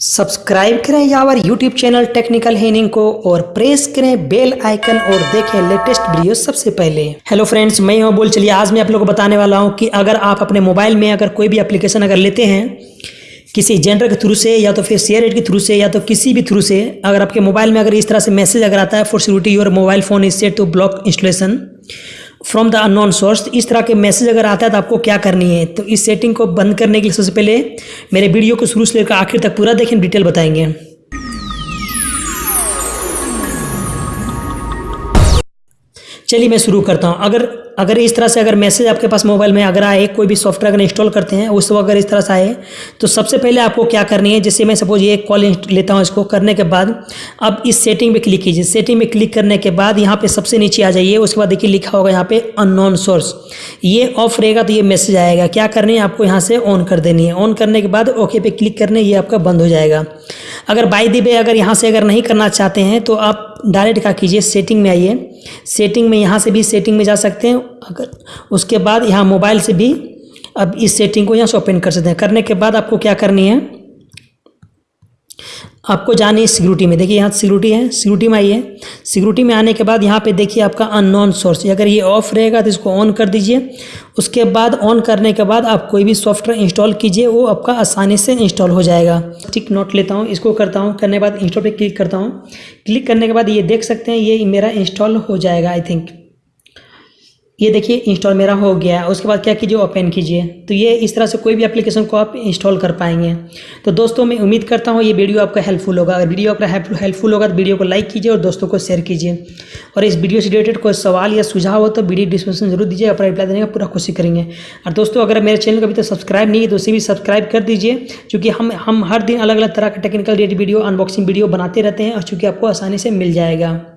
Subscribe करें यावर YouTube channel technical हेनिंग को और प्रेस करें बेल आइकन और देखें लेटेस्ट वीडियो सबसे पहले। हेलो फ्रेंड्स, मैं हूँ बोल चलिए, आज मैं आप लोगों को बताने वाला हूँ कि अगर आप अपने मोबाइल में अगर कोई भी एप्लीकेशन अगर लेते हैं, किसी जेंडर के थ्रू से या तो फिर शेयर के थ्रू से या तो किसी भी थ्रू से, अगर आपके मोबाइल में अगर इस तरह से मैसेज अगर आता है, for security, your mobile phone is set to block installation from the unknown source इस तरह के मैसेज अगर आता है तो आपको क्या करनी है? तो इस सेटिंग को बंद करने के लिए सबसे पहले मेरे वीडियो को शुरू से लेकर आखिर तक पूरा देखें डिटेल बताएँगे। चलिए मैं शुरू करता हूँ। अगर अगर इस तरह से अगर मैसेज आपके पास मोबाइल में अगर आए, कोई भी सॉफ्टवेयर अगर इंस्टॉल करते हैं, उस वक्त अगर इस तरह से आए तो सबसे पहले आपको क्या करनी है, जैसे मैं सपोज़ ये कॉल लेता हूँ इसको करने के बाद, अब इस सेटिंग पे क्लिक कीजिए। सेटिंग में क्लिक करने के बाद यहाँ पे सबसे नीचे आ जाइए, उसके बाद देखिए लिखा होगा यहाँ पे अननोन सोर्स ये ऑफ़ रहेगा तो ये मैसेज आएगा। क्या करनी है, आपको यहाँ से ऑन कर देनी है। ऑन करने के बाद ओके पे क्लिक करने, ये आपका बंद हो जाएगा। अगर बाई दी अगर यहाँ से अगर नहीं करना चाहते हैं तो आप डायरेक्ट क्या कीजिए सेटिंग में आइए। सेटिंग में यहाँ से भी सेटिंग में जा सकते हैं। अगर उसके बाद यहाँ मोबाइल से भी अब इस सेटिंग को यहाँ से ओपन कर सकते हैं। करने के बाद आपको क्या करनी है? आपको जानी है सिक्योरिटी में। देखिए यहाँ सिक्योरिटी है सिक्योरिटी में आइए सिक्योरिटी में आने के बाद यहाँ पे देखिए आपका अननोन सोर्स अगर ये ऑफ़ रहेगा तो इसको ऑन कर दीजिए। उसके बाद ऑन करने के बाद आप कोई भी सॉफ्टवेयर इंस्टॉल कीजिए, वो आपका आसानी से इंस्टॉल हो जाएगा। ठीक नोट लेता हूँ, इसको करता हूँ। करने के बाद इंस्टॉल पर क्लिक करता हूँ। क्लिक करने के बाद ये देख सकते हैं, ये मेरा इंस्टॉल हो जाएगा आई थिंक ये देखिए इंस्टॉल मेरा हो गया। है उसके बाद क्या कीजिए? ओपन कीजिए। तो ये इस तरह से कोई भी एप्लीकेशन को आप इंस्टॉल कर पाएँगे। तो दोस्तों, मैं उम्मीद करता हूँ ये वीडियो आपका हेल्पफुल होगा। अगर वीडियो आपका हेल्पफुल होगा तो वीडियो को लाइक कीजिए और दोस्तों को शेयर कीजिए। और इस वीडियो से रिलेटेड कोई सवाल या सुझाव हो तो वीडियो डिस्क्रिप्शन ज़रूर दीजिए। अपना रिप्लाई देने का पूरा कोशिश करेंगे। और दोस्तों, अगर मेरे चैनल को अभी तक सब्सक्राइब नहीं है तो उसे भी सब्सक्राइब कर दीजिए। क्योंकि हम हम हर दिन अलग अलग तरह का टेक्निकल वीडियो अनबॉक्सिंग वीडियो बनाते रहते हैं और चूँकि आपको आसानी से मिल जाएगा।